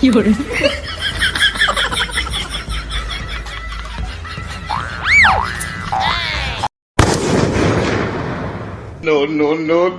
夜ノ